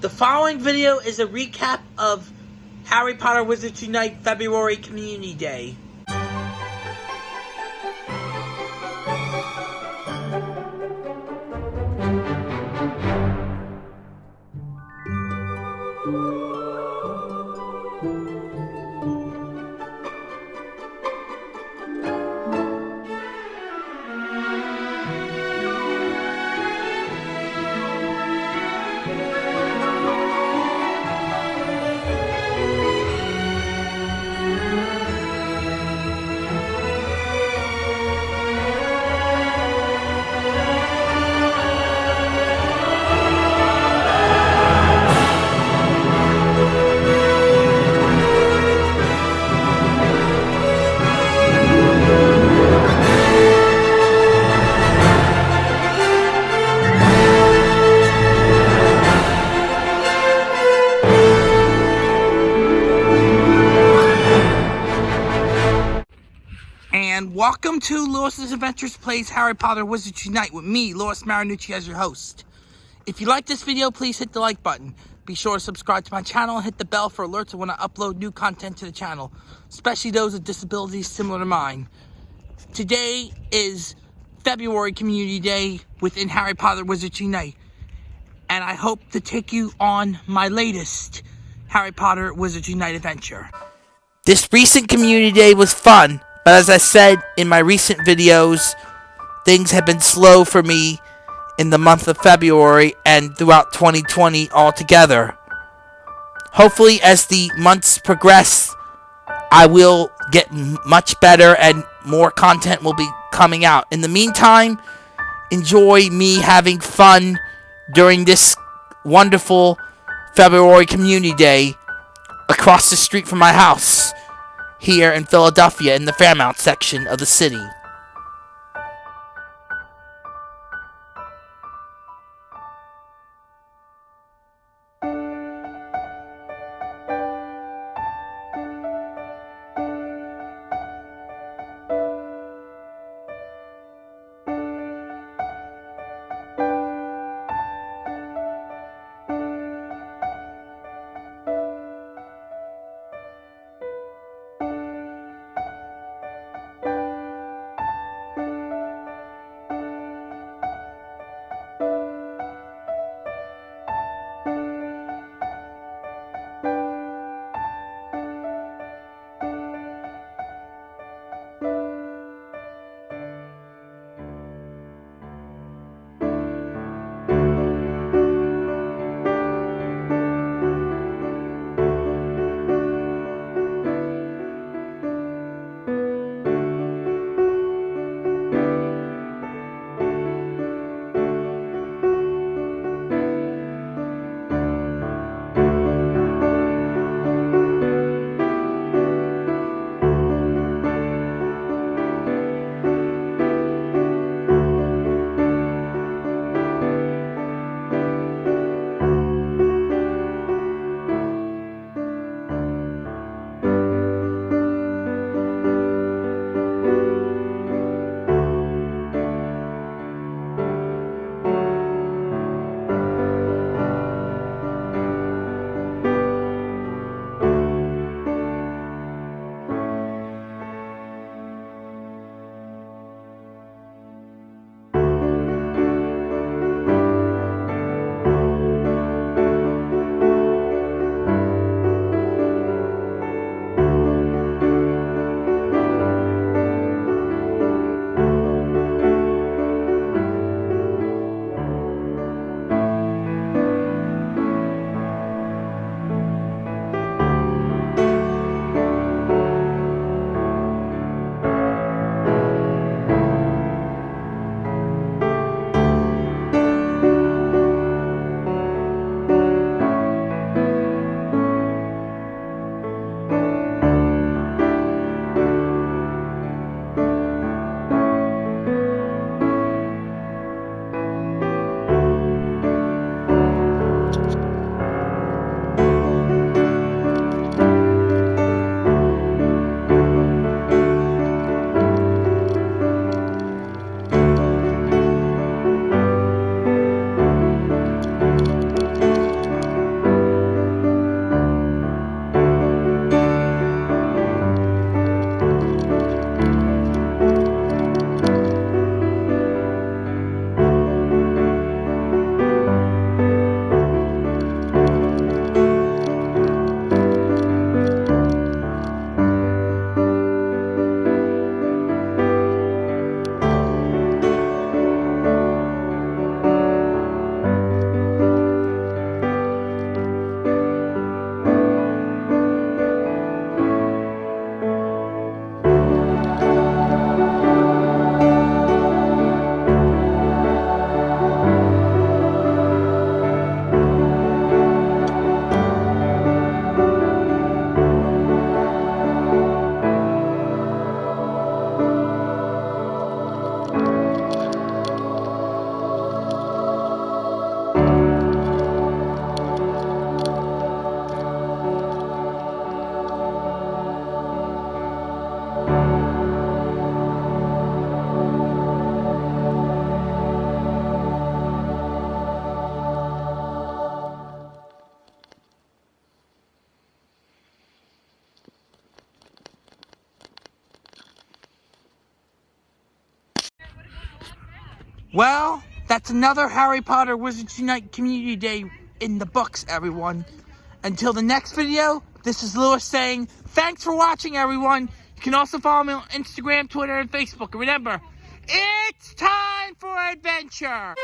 The following video is a recap of Harry Potter Wizards Unite February Community Day. Welcome to Lewis's Adventures Plays Harry Potter Wizards Unite with me, Lewis Marinucci, as your host. If you like this video, please hit the like button. Be sure to subscribe to my channel and hit the bell for alerts when I upload new content to the channel, especially those with disabilities similar to mine. Today is February Community Day within Harry Potter Wizards Unite, and I hope to take you on my latest Harry Potter Wizards Unite adventure. This recent Community Day was fun, but as I said in my recent videos, things have been slow for me in the month of February and throughout 2020 altogether. Hopefully, as the months progress, I will get much better and more content will be coming out. In the meantime, enjoy me having fun during this wonderful February Community Day across the street from my house here in Philadelphia in the Fairmount section of the city. Well, that's another Harry Potter Wizards Unite Community Day in the books, everyone. Until the next video, this is Lewis saying, thanks for watching, everyone. You can also follow me on Instagram, Twitter, and Facebook. And remember, it's time for adventure!